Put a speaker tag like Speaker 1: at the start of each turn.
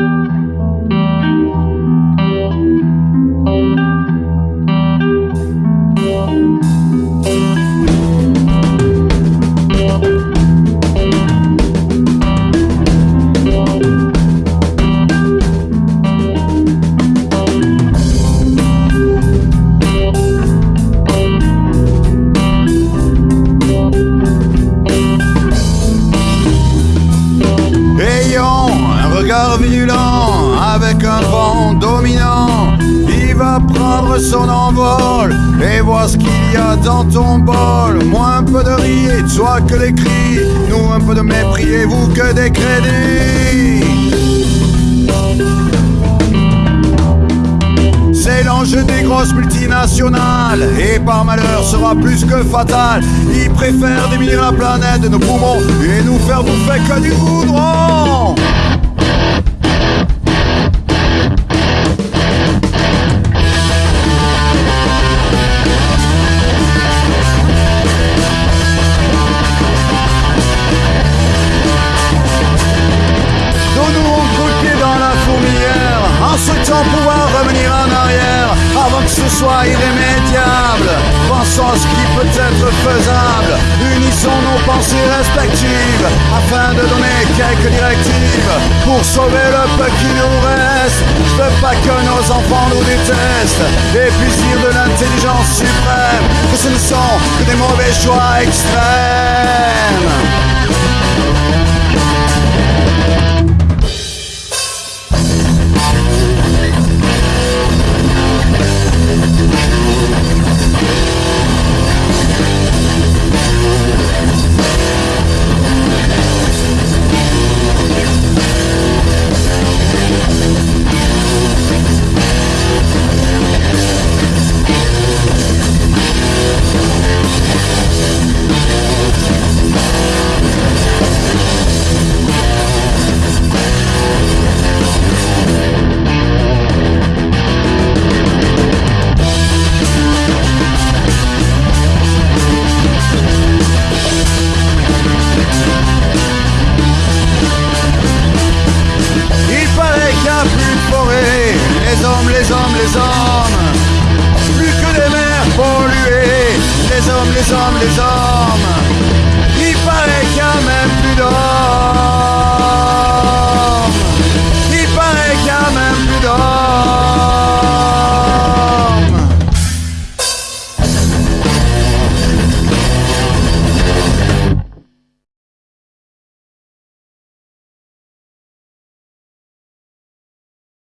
Speaker 1: Ayons un regard violent avec un vent dominant. Il va prendre son envol et voir ce qu'il y a dans ton bol. Moi un peu de riz et toi que des cris. Nous un peu de mépris et vous que des crédits. C'est l'enjeu des grosses multinationales Et par malheur sera plus que fatal Ils préfèrent diminuer la planète de nos poumons Et nous faire bouffer que du goudron souhaitant pouvoir revenir en arrière Avant que ce soit irrémédiable. Pensons à ce qui peut être faisable. Unissons nos pensées respectives Afin de donner quelques directives Pour sauver le peu qui nous reste. Je veux pas que nos enfants nous détestent. Puissent dire de l'intelligence suprême. Que ce ne sont que des mauvais choix extrêmes hommes, les hommes, les. Plus que des mers polluées, les hommes, les hommes, les hommes.